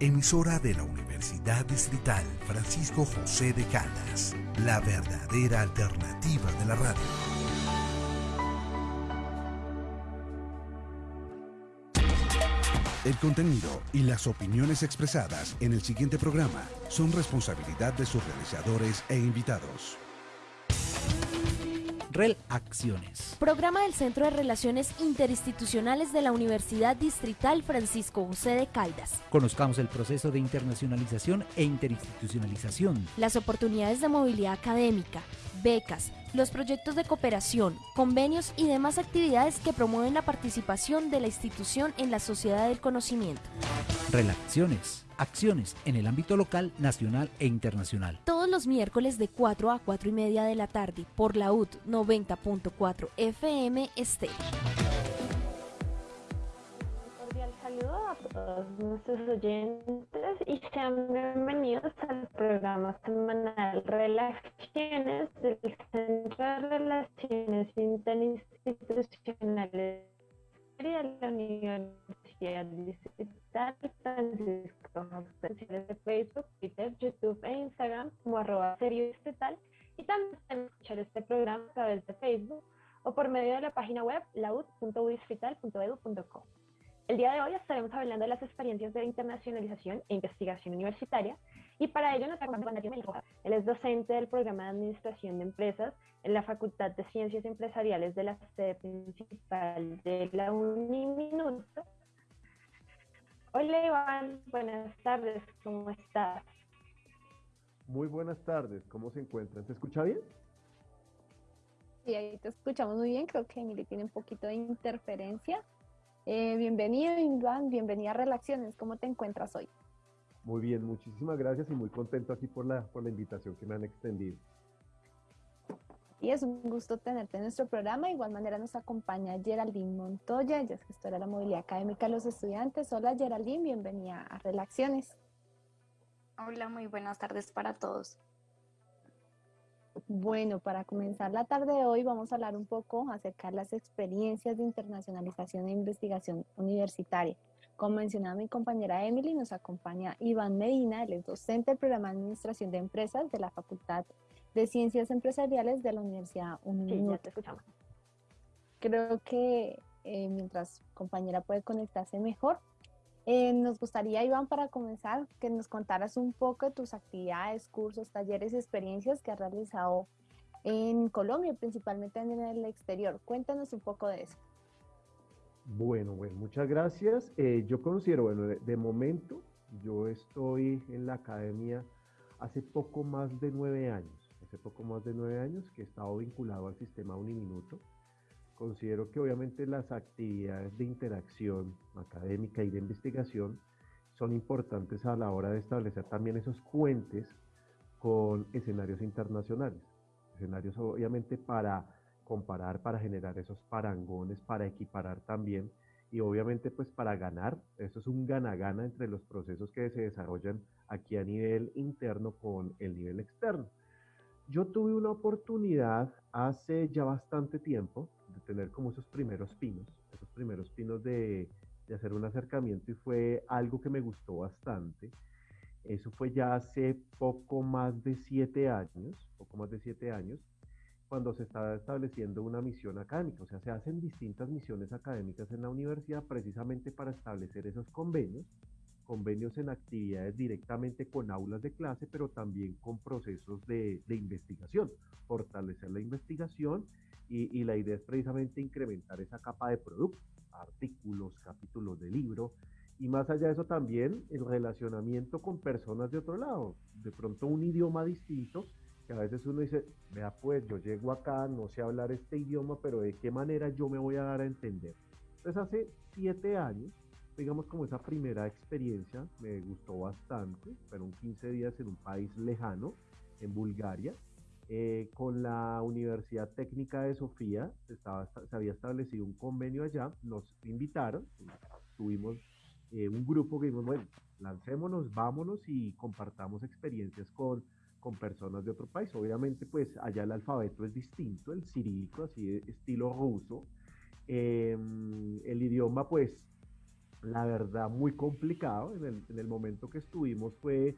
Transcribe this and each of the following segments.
emisora de la Universidad Distrital Francisco José de Caldas, la verdadera alternativa de la radio. El contenido y las opiniones expresadas en el siguiente programa son responsabilidad de sus realizadores e invitados. Acciones. Programa del Centro de Relaciones Interinstitucionales de la Universidad Distrital Francisco José de Caldas. Conozcamos el proceso de internacionalización e interinstitucionalización. Las oportunidades de movilidad académica, becas, los proyectos de cooperación, convenios y demás actividades que promueven la participación de la institución en la sociedad del conocimiento. Relaciones acciones en el ámbito local, nacional e internacional. Todos los miércoles de 4 a 4 y media de la tarde por la UT 90.4 FM Este. Todos nuestros oyentes y sean bienvenidos al programa semanal Relaciones del Centro de Relaciones Interinstitucionales de la Universidad Digital Francisco de Facebook, Twitter, YouTube e Instagram como arroba serio y también escuchar este programa a través de Facebook o por medio de la página web laud.udistrital.edu.co. El día de hoy estaremos hablando de las experiencias de internacionalización e investigación universitaria y para ello nos acompaña Mario Mendoza. Él es docente del programa de Administración de Empresas en la Facultad de Ciencias Empresariales de la sede principal de la Uniminuto. Hola Iván, buenas tardes, ¿cómo estás? Muy buenas tardes, ¿cómo se encuentran? ¿Se escucha bien? Sí, ahí te escuchamos muy bien, creo que Emily tiene un poquito de interferencia. Eh, bienvenido Iván, bienvenida a Relaciones, ¿cómo te encuentras hoy? Muy bien, muchísimas gracias y muy contento aquí por la, por la invitación que me han extendido. Y es un gusto tenerte en nuestro programa. De igual manera nos acompaña Geraldine Montoya, ella es gestora de la movilidad académica de los estudiantes. Hola Geraldine, bienvenida a Relaciones. Hola, muy buenas tardes para todos. Bueno, para comenzar la tarde de hoy vamos a hablar un poco acerca de las experiencias de internacionalización e investigación universitaria. Como mencionaba mi compañera Emily, nos acompaña Iván Medina, él es docente del programa de Administración de Empresas de la Facultad de Ciencias Empresariales de la Universidad Uniminuto. Sí, te escuchamos. Creo que eh, mientras compañera puede conectarse mejor, eh, nos gustaría, Iván, para comenzar, que nos contaras un poco de tus actividades, cursos, talleres, experiencias que has realizado en Colombia, principalmente en el exterior. Cuéntanos un poco de eso. Bueno, bueno, muchas gracias. Eh, yo considero, bueno, de, momento, yo estoy en la academia hace poco más de nueve años, hace poco más de nueve años que he estado vinculado al sistema Uniminuto. Considero que obviamente las actividades de interacción académica y de investigación son importantes a la hora de establecer también esos puentes con escenarios internacionales. Escenarios obviamente para comparar, para generar esos parangones, para equiparar también y obviamente pues para ganar, eso es un gana-gana entre los procesos que se desarrollan aquí a nivel interno con el nivel externo. Yo tuve una oportunidad hace ya bastante tiempo de tener como esos primeros pinos, esos primeros pinos de, de hacer un acercamiento y fue algo que me gustó bastante. Eso fue ya hace poco más de siete años, poco más de siete años, cuando se está estableciendo una misión académica. O sea, se hacen distintas misiones académicas en la universidad precisamente para establecer esos convenios, convenios en actividades directamente con aulas de clase, pero también con procesos de, investigación, fortalecer la investigación y, la idea es precisamente incrementar esa capa de producto, artículos, capítulos de libro. Y más allá de eso también el relacionamiento con personas de otro lado, de pronto un idioma distinto, que a veces uno dice, vea pues, yo llego acá, no sé hablar este idioma, pero de qué manera yo me voy a dar a entender. Entonces hace siete años, digamos como esa primera experiencia, me gustó bastante, fueron 15 días en un país lejano, en Bulgaria, eh, con la Universidad Técnica de Sofía, estaba, se había establecido un convenio allá, nos invitaron, tuvimos eh, un grupo que dijimos, bueno, lancémonos, vámonos y compartamos experiencias con con personas de otro país. Obviamente, pues allá el alfabeto es distinto, el cirílico, así de estilo ruso. Em, el idioma, pues, la verdad, muy complicado. En el, en el momento que estuvimos fue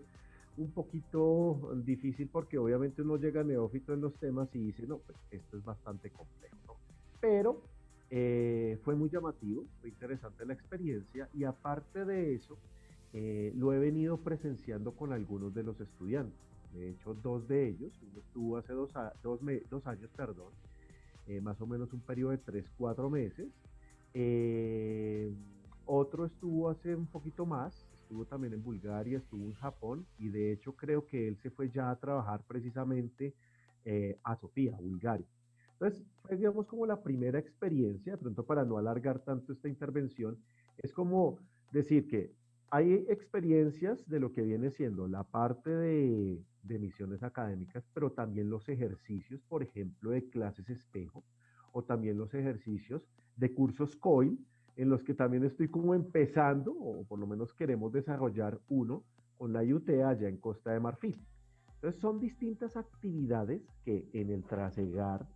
un poquito difícil porque obviamente uno llega neófito en los temas y dice, no, pues esto es bastante complejo. Pero eh, fue muy llamativo, fue interesante la experiencia y aparte de eso, eh, lo he venido presenciando con algunos de los estudiantes. De hecho, dos de ellos, uno estuvo hace dos, dos, dos años, perdón, eh, más o menos un periodo de tres, cuatro meses. Otro estuvo hace un poquito más, estuvo también en Bulgaria, estuvo en Japón y de hecho creo que él se fue ya a trabajar precisamente eh, a Sofía, Bulgaria. Entonces, fue digamos como la primera experiencia, de pronto para no alargar tanto esta intervención, es como decir que hay experiencias de lo que viene siendo la parte de, de misiones académicas, pero también los ejercicios, por ejemplo, de clases espejo, o también los ejercicios de cursos COIL, en los que también estoy como empezando, o por lo menos queremos desarrollar uno con la IUT allá en Costa de Marfil. Entonces son distintas actividades que en el trasegar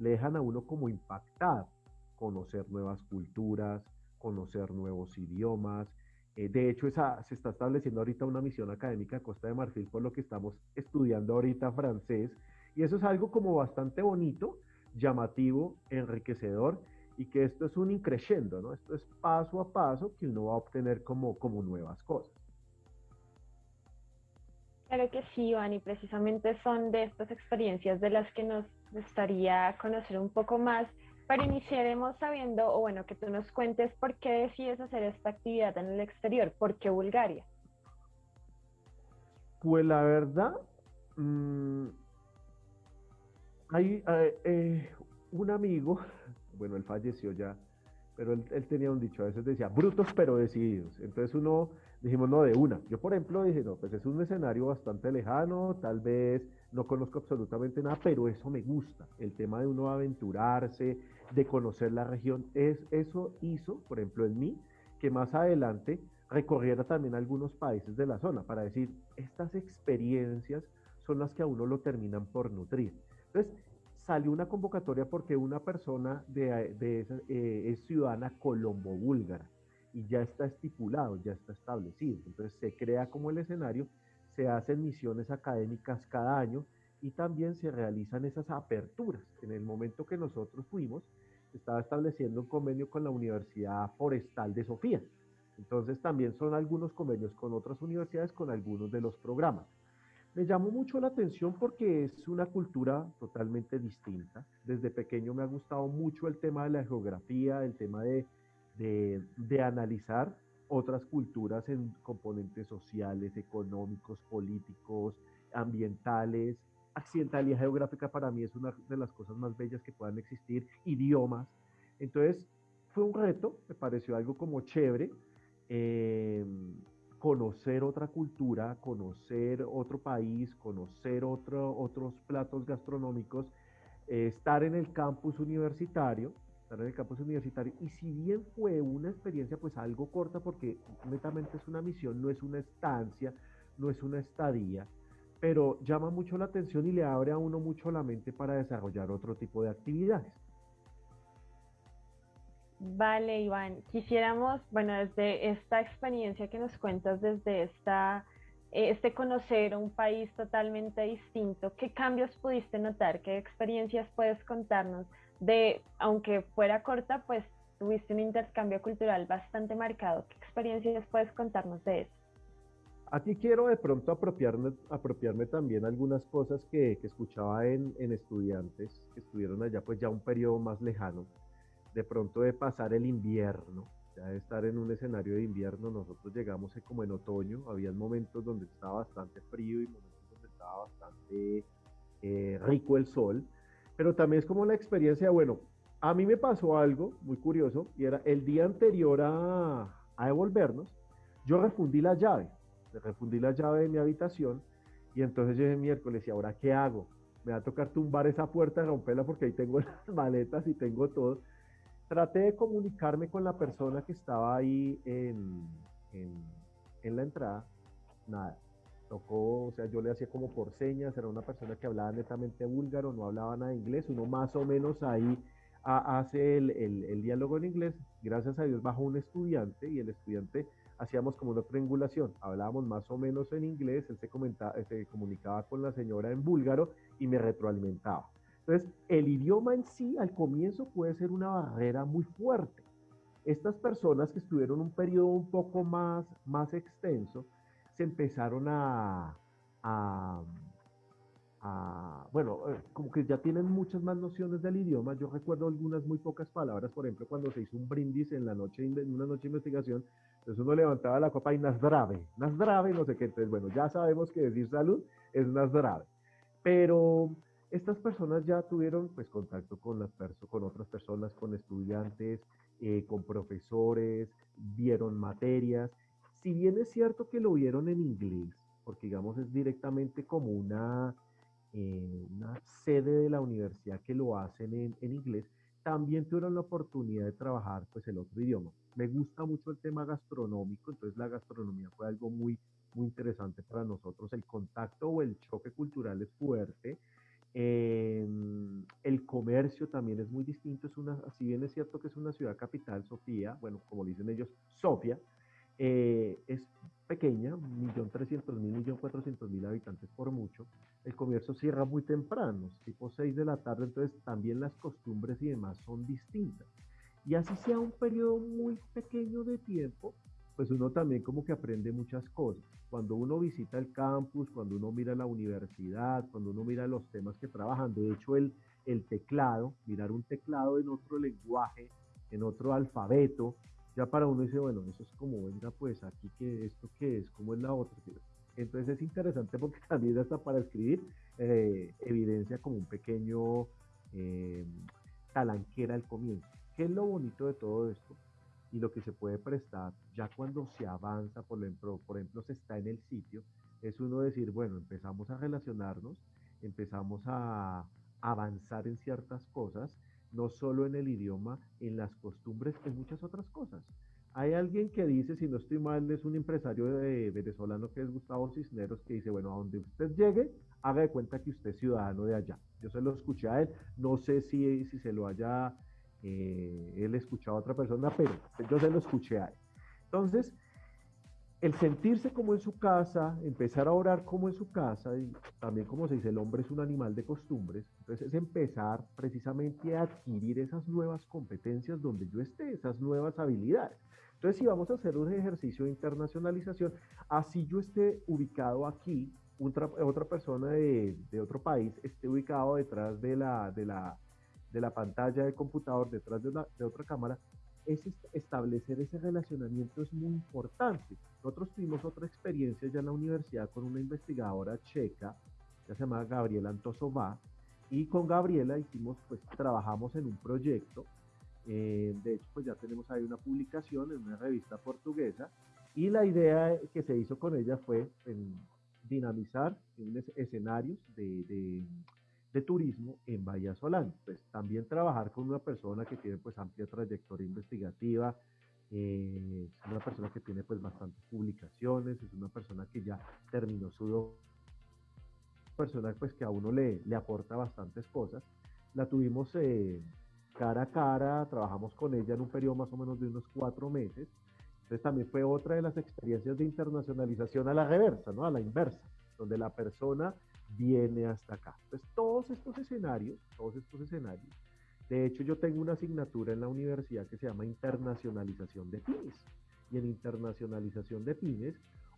le dejan a uno como impactado, conocer nuevas culturas, conocer nuevos idiomas. Eh, de hecho, esa, se está estableciendo ahorita una misión académica en Costa de Marfil, por lo que estamos estudiando ahorita francés, y eso es algo como bastante bonito, llamativo, enriquecedor, y que esto es un increciendo, ¿no? Esto es paso a paso que uno va a obtener como, como nuevas cosas. Claro que sí, Iván, y precisamente son de estas experiencias de las que nos gustaría conocer un poco más, pero iniciaremos sabiendo, o bueno, que tú nos cuentes por qué decides hacer esta actividad en el exterior, por qué Bulgaria. Pues la verdad, mmm, hay eh, un amigo bueno, él falleció ya, pero él, tenía un dicho, a veces decía, brutos pero decididos. Entonces uno, dijimos, no, de una. Yo, por ejemplo, dije, no, pues es un escenario bastante lejano, tal vez no conozco absolutamente nada, pero eso me gusta, el tema de uno aventurarse, de conocer la región, es, eso hizo, por ejemplo, en mí, que más adelante recorriera también algunos países de la zona para decir, estas experiencias son las que a uno lo terminan por nutrir. Entonces, salió una convocatoria porque una persona de, eh, es ciudadana colombo-búlgara y ya está estipulado, ya está establecido. Entonces se crea como el escenario, se hacen misiones académicas cada año y también se realizan esas aperturas. En el momento que nosotros fuimos, estaba estableciendo un convenio con la Universidad Forestal de Sofía. Entonces también son algunos convenios con otras universidades, con algunos de los programas. Me llamó mucho la atención porque es una cultura totalmente distinta. Desde pequeño me ha gustado mucho el tema de la geografía, el tema de, de, analizar otras culturas en componentes sociales, económicos, políticos, ambientales. Accidentalidad geográfica para mí es una de las cosas más bellas que puedan existir, idiomas. Entonces, fue un reto, me pareció algo como chévere. Eh, conocer otra cultura, conocer otro país, conocer otro, otros platos gastronómicos, eh, estar en el campus universitario, estar en el campus universitario. Y si bien fue una experiencia pues algo corta porque netamente es una misión, no es una estancia, no es una estadía, pero llama mucho la atención y le abre a uno mucho la mente para desarrollar otro tipo de actividades. Vale, Iván. Quisiéramos, bueno, desde esta experiencia que nos cuentas, desde esta, eh, este conocer un país totalmente distinto, ¿qué cambios pudiste notar? ¿Qué experiencias puedes contarnos? De, aunque fuera corta, pues tuviste un intercambio cultural bastante marcado. ¿Qué experiencias puedes contarnos de eso? Aquí quiero de pronto apropiarme, apropiarme también algunas cosas que, escuchaba en, en estudiantes que estuvieron allá pues ya un periodo más lejano de pronto de pasar el invierno, ya de estar en un escenario de invierno, nosotros llegamos como en otoño, había momentos donde estaba bastante frío y momentos donde estaba bastante eh, rico el sol, pero también es como la experiencia, bueno, a mí me pasó algo muy curioso y era el día anterior a, a devolvernos, yo refundí la llave, refundí la llave de mi habitación y entonces dije miércoles, ¿y ahora qué hago? Me va a tocar tumbar esa puerta, romperla porque ahí tengo las maletas y tengo todo traté de comunicarme con la persona que estaba ahí en, la entrada, nada. Tocó, o sea, yo le hacía como por señas, era una persona que hablaba netamente búlgaro, no hablaba nada de inglés, uno más o menos ahí hace el, diálogo en inglés, gracias a Dios bajo un estudiante y el estudiante hacíamos como una triangulación, hablábamos más o menos en inglés, él se, comentaba, se comunicaba con la señora en búlgaro y me retroalimentaba. Entonces, el idioma en sí al comienzo puede ser una barrera muy fuerte. Estas personas que estuvieron un periodo un poco más, más extenso, se empezaron a, bueno, eh, como que ya tienen muchas más nociones del idioma. Yo recuerdo algunas muy pocas palabras, por ejemplo, cuando se hizo un brindis en la noche, en una noche de investigación, entonces uno levantaba la copa y Nasdrave, Nasdrave, no sé qué, entonces bueno, ya sabemos que decir salud es Nasdrave. Pero estas personas ya tuvieron pues contacto con, las con otras personas, con estudiantes, eh, con profesores, vieron materias. Si bien es cierto que lo vieron en inglés, porque digamos es directamente como una eh, una sede de la universidad que lo hacen en, en, inglés, también tuvieron la oportunidad de trabajar pues el otro idioma. Me gusta mucho el tema gastronómico, entonces la gastronomía fue algo muy, muy interesante para nosotros. El contacto o el choque cultural es fuerte. Em, el comercio también es muy distinto. Es una, si bien es cierto que es una ciudad capital, Sofía, bueno, como dicen ellos, Sofía, eh, es pequeña, 1.300.000, 1.400.000 habitantes por mucho. El comercio cierra muy temprano, tipo 6 de la tarde, entonces también las costumbres y demás son distintas. Y así sea un periodo muy pequeño de tiempo, pues uno también como que aprende muchas cosas. Cuando uno visita el campus, cuando uno mira la universidad, cuando uno mira los temas que trabajan, de hecho el, teclado, mirar un teclado en otro lenguaje, en otro alfabeto, ya para uno dice, bueno, eso es como, venga, pues aquí que esto que es, como es la otra. Entonces es interesante porque también hasta para escribir eh, evidencia como un pequeño eh, talanquera al comienzo. ¿Qué es lo bonito de todo esto? Y lo que se puede prestar ya cuando se avanza, por ejemplo, por ejemplo, se está en el sitio, es uno decir, bueno, empezamos a relacionarnos, empezamos a avanzar en ciertas cosas no solo en el idioma, en las costumbres, en muchas otras cosas. Hay alguien que dice, si no estoy mal, es un empresario venezolano que es Gustavo Cisneros, que dice, bueno, a donde usted llegue, haga de cuenta que usted es ciudadano de allá. Yo se lo escuché a él, no sé si, si se lo haya eh, él escuchado a otra persona, pero yo se lo escuché a él. Entonces, el sentirse como en su casa, empezar a orar como en su casa, y también como se dice, el hombre es un animal de costumbres, entonces es empezar precisamente a adquirir esas nuevas competencias donde yo esté, esas nuevas habilidades. Entonces, si vamos a hacer un ejercicio de internacionalización, así yo esté ubicado aquí, otra, otra persona de, de, otro país esté ubicado detrás de la, de la, de la pantalla del computador, detrás de, de otra cámara, es establecer ese relacionamiento es muy importante. Nosotros tuvimos otra experiencia ya en la universidad con una investigadora checa, que se llama Gabriela Antosová, y con Gabriela hicimos, pues trabajamos en un proyecto, eh, de hecho pues ya tenemos ahí una publicación en una revista portuguesa, y la idea que se hizo con ella fue en dinamizar escenarios de de turismo en Bahía Solán. Pues también trabajar con una persona que tiene pues amplia trayectoria investigativa, eh, es una persona que tiene pues bastantes publicaciones, es una persona que ya terminó su persona pues que a uno le, le aporta bastantes cosas. La tuvimos eh, cara a cara, trabajamos con ella en un periodo más o menos de unos cuatro meses. Entonces también fue otra de las experiencias de internacionalización a la reversa, ¿no? A la inversa, donde la persona viene hasta acá. Entonces, todos estos escenarios, todos estos escenarios, de hecho yo tengo una asignatura en la universidad que se llama internacionalización de pymes. Y en internacionalización de pymes,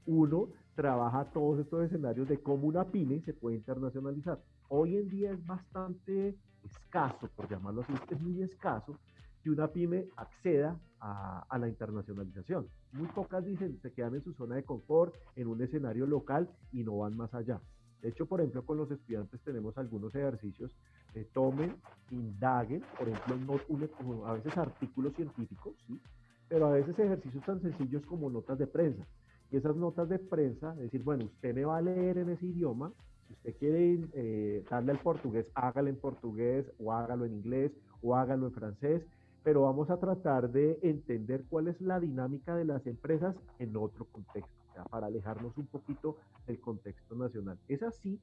uno trabaja todos estos escenarios de cómo una pyme se puede internacionalizar. Hoy en día es bastante escaso, por llamarlo así, es muy escaso que una pyme acceda a, a, la internacionalización. Muy pocas dicen, se quedan en su zona de confort, en un escenario local y no van más allá. De hecho, por ejemplo, con los estudiantes tenemos algunos ejercicios que tomen, indaguen, por ejemplo, a veces artículos científicos, ¿sí? pero a veces ejercicios tan sencillos como notas de prensa. Y esas notas de prensa, decir, bueno, usted me va a leer en ese idioma, si usted quiere eh, darle al portugués, hágalo en portugués, o hágalo en inglés, o hágalo en francés, pero vamos a tratar de entender cuál es la dinámica de las empresas en otro contexto para alejarnos un poquito del contexto nacional. Es así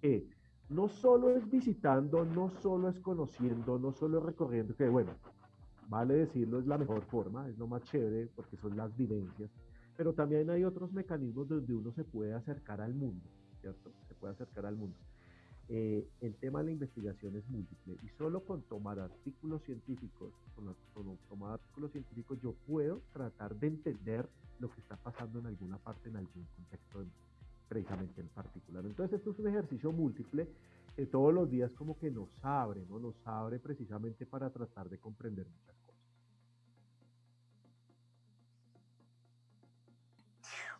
que no solo es visitando, no solo es conociendo, no solo es recorriendo, que bueno, vale decirlo, es la mejor forma, es lo más chévere porque son las vivencias, pero también hay otros mecanismos donde uno se puede acercar al mundo, ¿cierto? Se puede acercar al mundo. Eh, el tema de la investigación es múltiple y solo con tomar artículos científicos, con, tomar artículos científicos yo puedo tratar de entender lo que está pasando en alguna parte, en algún contexto precisamente en particular. Entonces esto es un ejercicio múltiple que todos los días como que nos abre, ¿no? Nos abre precisamente para tratar de comprender muchas cosas.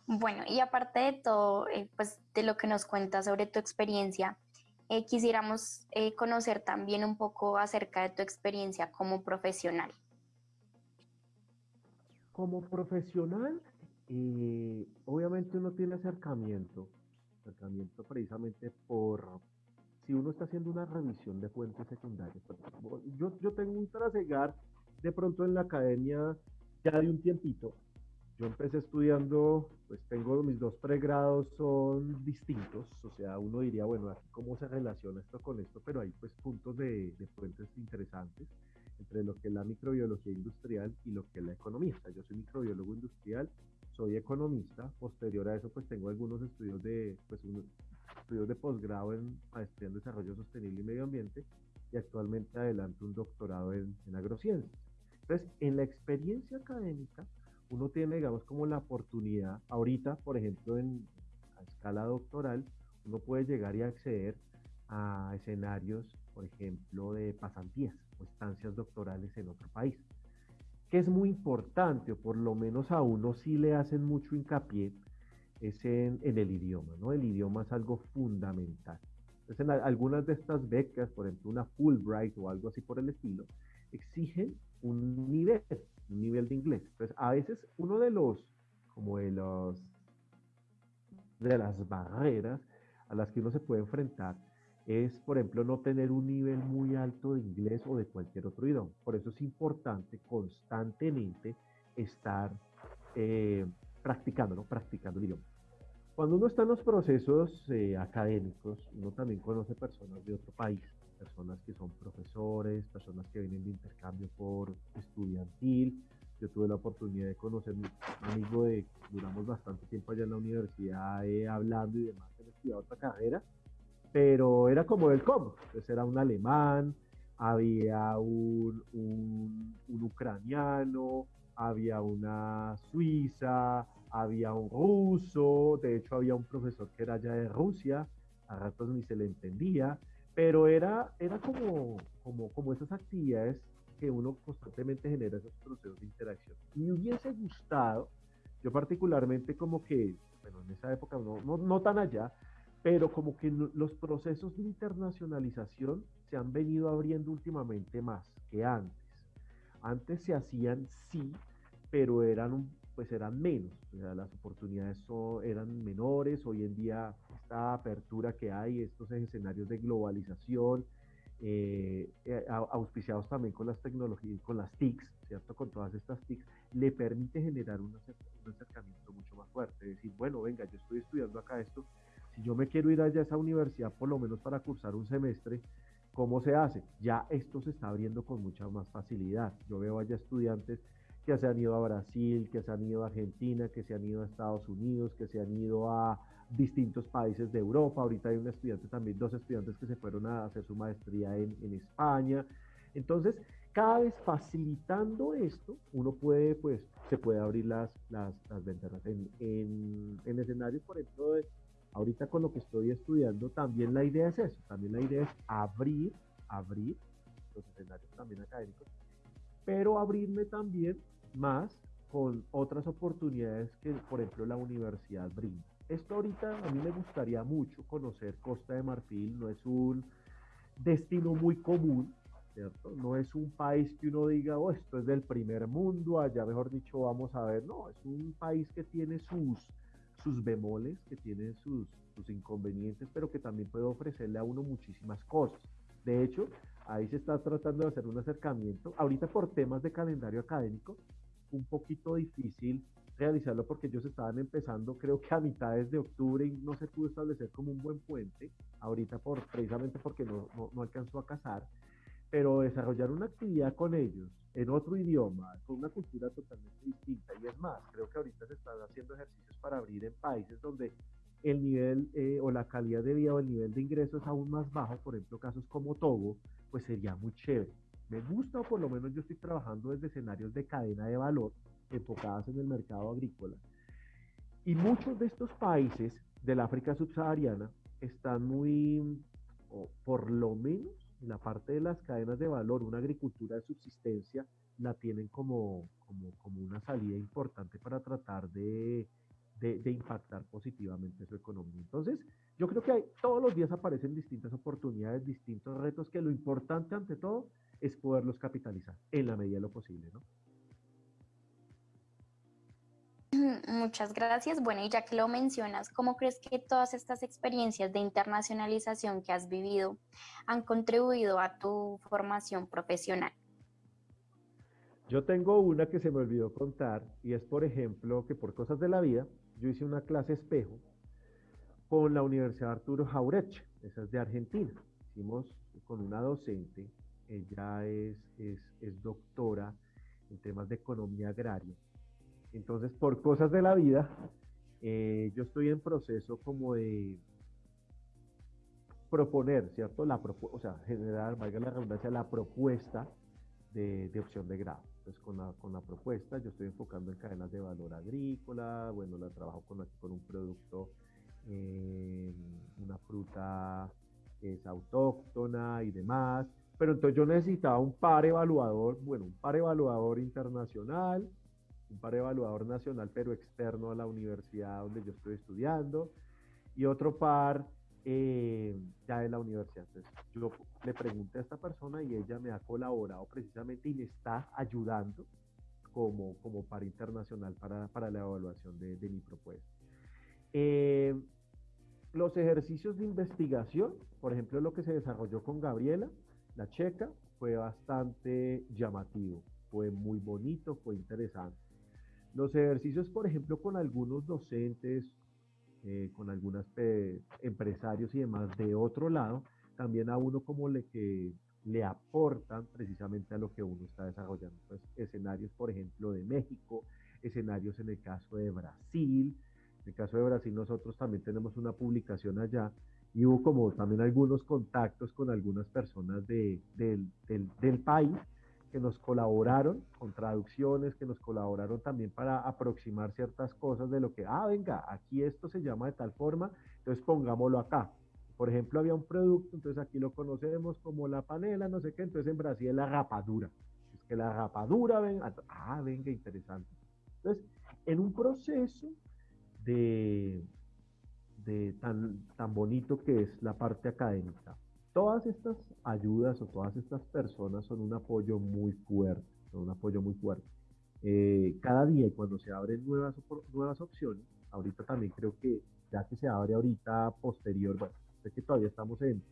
Bueno, y aparte de todo, eh, pues de lo que nos cuentas sobre tu experiencia, eh, quisiéramos eh, conocer también un poco acerca de tu experiencia como profesional. Como profesional, eh, obviamente uno tiene acercamiento, acercamiento precisamente por si uno está haciendo una revisión de fuentes secundarias. Yo, yo tengo un trasegar de pronto en la academia ya de un tiempito, yo empecé estudiando, pues tengo mis dos pregrados son distintos, o sea, uno diría, bueno, cómo se relaciona esto con esto, pero hay pues puntos de, de, fuentes interesantes entre lo que es la microbiología industrial y lo que es la economía. yo soy microbiólogo industrial, soy economista, posterior a eso pues tengo algunos estudios de, pues estudios de posgrado en maestría en desarrollo sostenible y medio ambiente y actualmente adelanto un doctorado en, en agrociencias. Entonces, en la experiencia académica, uno tiene, digamos, como la oportunidad, ahorita, por ejemplo, en escala doctoral, uno puede llegar y acceder a escenarios, por ejemplo, de pasantías o estancias doctorales en otro país, que es muy importante, o por lo menos a uno sí le hacen mucho hincapié, es en, el idioma, ¿no? El idioma es algo fundamental. Entonces, en algunas de estas becas, por ejemplo, una Fulbright o algo así por el estilo, exigen un nivel, un nivel de inglés. Entonces, a veces uno de los, como de los, de las barreras a las que uno se puede enfrentar es, por ejemplo, no tener un nivel muy alto de inglés o de cualquier otro idioma. Por eso es importante constantemente estar eh, practicando, ¿no? Practicando el idioma. Cuando uno está en los procesos eh, académicos, uno también conoce personas de otro país personas que son profesores, personas que vienen de intercambio por estudiantil. Yo tuve la oportunidad de conocer un amigo de, duramos bastante tiempo allá en la universidad eh, hablando y demás, he estudiado otra carrera, pero era como el combo, entonces era un alemán, había un, un, un ucraniano, había una suiza, había un ruso, de hecho había un profesor que era ya de Rusia, a ratos ni se le entendía, pero era, era como, como, como esas actividades que uno constantemente genera esos procesos de interacción. Me hubiese gustado, yo particularmente como que, bueno, en esa época no, no, no tan allá, pero como que los procesos de internacionalización se han venido abriendo últimamente más que antes. Antes se hacían sí, pero eran un pues eran menos, las oportunidades eran menores, hoy en día esta apertura que hay, estos escenarios de globalización, eh, eh, auspiciados también con las tecnologías, con las TICs, ¿cierto? Con todas estas TICs, le permite generar un, acercamiento mucho más fuerte, decir, bueno, venga, yo estoy estudiando acá esto, si yo me quiero ir allá a esa universidad por lo menos para cursar un semestre, ¿cómo se hace? Ya esto se está abriendo con mucha más facilidad. Yo veo allá estudiantes que se han ido a Brasil, que se han ido a Argentina, que se han ido a Estados Unidos, que se han ido a distintos países de Europa. Ahorita hay un estudiante también, dos estudiantes que se fueron a hacer su maestría en, España. Entonces, cada vez facilitando esto, uno puede, pues, se puede abrir las, las, ventanas. En, en, escenarios, por ejemplo, ahorita con lo que estoy estudiando, también la idea es eso, también la idea es abrir, abrir los escenarios también académicos pero abrirme también más con otras oportunidades que, por ejemplo, la universidad brinda. Esto ahorita a mí me gustaría mucho conocer Costa de Marfil, no es un destino muy común, ¿cierto? No es un país que uno diga, oh, esto es del primer mundo, allá mejor dicho vamos a ver, no, es un país que tiene sus, sus bemoles, que tiene sus, sus inconvenientes, pero que también puede ofrecerle a uno muchísimas cosas. De hecho, ahí se está tratando de hacer un acercamiento. Ahorita por temas de calendario académico, un poquito difícil realizarlo porque ellos estaban empezando, creo que a mitades de octubre no se pudo establecer como un buen puente, ahorita por, precisamente porque no, no, alcanzó a casar, pero desarrollar una actividad con ellos en otro idioma, con una cultura totalmente distinta, y es más, creo que ahorita se están haciendo ejercicios para abrir en países donde el nivel eh, o la calidad de vida o el nivel de ingreso es aún más bajo, por ejemplo, casos como Togo, pues sería muy chévere. Me gusta, o por lo menos yo estoy trabajando desde escenarios de cadena de valor enfocadas en el mercado agrícola. Y muchos de estos países del África subsahariana están muy, o por lo menos en la parte de las cadenas de valor, una agricultura de subsistencia, la tienen como, como, como una salida importante para tratar de, de, de, impactar positivamente su economía. Entonces, yo creo que hay, todos los días aparecen distintas oportunidades, distintos retos, que lo importante ante todo es poderlos capitalizar en la medida de lo posible, ¿no? Muchas gracias. Bueno, y ya que lo mencionas, ¿cómo crees que todas estas experiencias de internacionalización que has vivido han contribuido a tu formación profesional? Yo tengo una que se me olvidó contar y es, por ejemplo, que por cosas de la vida, yo hice una clase espejo con la Universidad Arturo Jauretche, esa es de Argentina. Hicimos con una docente, ella es, es, es doctora en temas de economía agraria entonces, por cosas de la vida, eh, yo estoy en proceso como de proponer, ¿cierto? La o sea, generar, valga la redundancia, la propuesta de, opción de grado. Entonces, con la, con la, propuesta, yo estoy enfocando en cadenas de valor agrícola, bueno, la trabajo con, con un producto, eh, una fruta es autóctona y demás. Pero entonces yo necesitaba un par evaluador, bueno, un par evaluador internacional, un par evaluador nacional, pero externo a la universidad donde yo estoy estudiando, y otro par eh, ya de la universidad. Entonces, yo le pregunté a esta persona y ella me ha colaborado precisamente y me está ayudando como, como par internacional para, para la evaluación de, mi propuesta. Eh, los ejercicios de investigación, por ejemplo, lo que se desarrolló con Gabriela, la checa, fue bastante llamativo, fue muy bonito, fue interesante. Los ejercicios, por ejemplo, con algunos docentes, eh, con algunos empresarios y demás de otro lado, también a uno como le que le aportan precisamente a lo que uno está desarrollando. Pues, escenarios, por ejemplo, de México, escenarios en el caso de Brasil. En el caso de Brasil nosotros también tenemos una publicación allá y hubo como también algunos contactos con algunas personas de, del, del, país que nos colaboraron con traducciones, que nos colaboraron también para aproximar ciertas cosas de lo que, ah, venga, aquí esto se llama de tal forma, entonces pongámoslo acá. Por ejemplo, había un producto, entonces aquí lo conocemos como la panela, no sé qué, entonces en Brasil es la rapadura. Es que la rapadura, ven, ah, venga, interesante. Entonces, en un proceso de, de tan, tan bonito que es la parte académica, todas estas ayudas o todas estas personas son un apoyo muy fuerte, son un apoyo muy fuerte. Eh, cada día y cuando se abren nuevas, nuevas opciones, ahorita también creo que ya que se abre ahorita posterior, bueno, sé que todavía estamos en,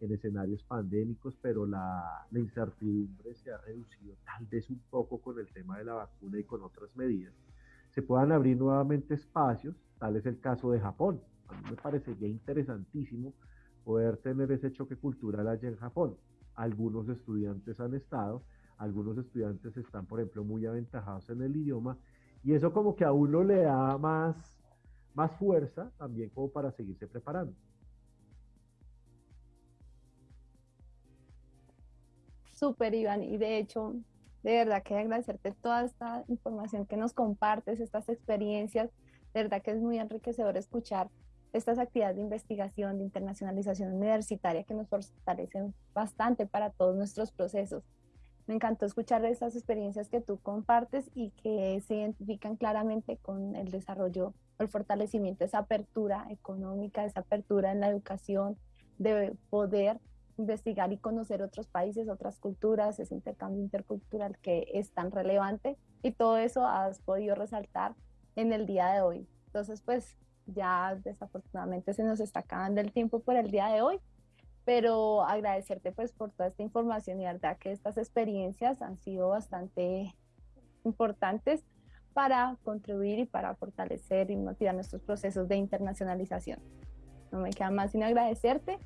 en escenarios pandémicos, pero la, la, incertidumbre se ha reducido tal vez un poco con el tema de la vacuna y con otras medidas. Se puedan abrir nuevamente espacios, tal es el caso de Japón. A mí me parecería interesantísimo poder tener ese choque cultural allá en Japón. Algunos estudiantes han estado, algunos estudiantes están, por ejemplo, muy aventajados en el idioma y eso como que a uno le da más, más fuerza también como para seguirse preparando. Súper, Iván, y de hecho, de verdad que agradecerte toda esta información que nos compartes, estas experiencias, de verdad que es muy enriquecedor escuchar estas actividades de investigación, de internacionalización universitaria que nos fortalecen bastante para todos nuestros procesos. Me encantó escuchar estas experiencias que tú compartes y que se identifican claramente con el desarrollo, el fortalecimiento, esa apertura económica, esa apertura en la educación, de poder investigar y conocer otros países, otras culturas, ese intercambio intercultural que es tan relevante y todo eso has podido resaltar en el día de hoy. Entonces, pues ya desafortunadamente se nos está acabando el tiempo por el día de hoy, pero agradecerte pues por toda esta información y verdad que estas experiencias han sido bastante importantes para contribuir y para fortalecer y motivar nuestros procesos de internacionalización. No me queda más sino agradecerte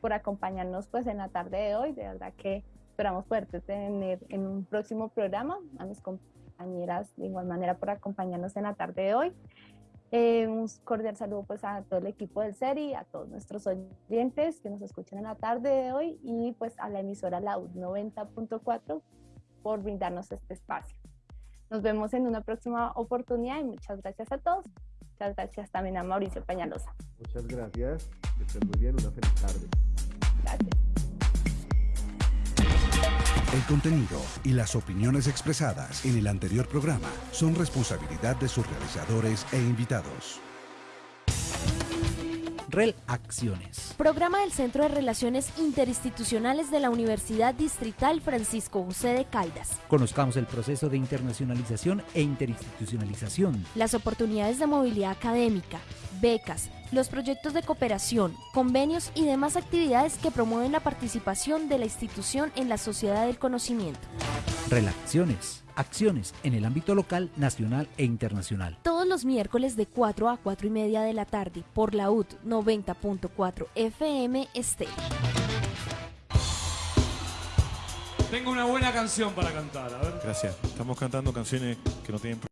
por acompañarnos pues en la tarde de hoy. De verdad que esperamos poderte tener en un próximo programa. A mis compañeras de igual manera por acompañarnos en la tarde de hoy. Eh, un cordial saludo pues a todo el equipo del SERI, a todos nuestros oyentes que nos escuchan en la tarde de hoy y pues a la emisora La 90.4 por brindarnos este espacio. Nos vemos en una próxima oportunidad y muchas gracias a todos. Muchas gracias también a Mauricio Pañalosa. Muchas gracias. Que estén muy bien. Una feliz tarde. Gracias. El contenido y las opiniones expresadas en el anterior programa son responsabilidad de sus realizadores e invitados. REL Acciones. Programa del Centro de Relaciones Interinstitucionales de la Universidad Distrital Francisco José de Caldas. Conozcamos el proceso de internacionalización e interinstitucionalización. Las oportunidades de movilidad académica, becas, los proyectos de cooperación, convenios y demás actividades que promueven la participación de la institución en la sociedad del conocimiento. Relaciones, acciones en el ámbito local, nacional e internacional. Todos los miércoles de 4 a 4 y media de la tarde por la UT 90.4 FM Estéreo. Tengo una buena canción para cantar, a ver. Gracias. Estamos cantando canciones que no tienen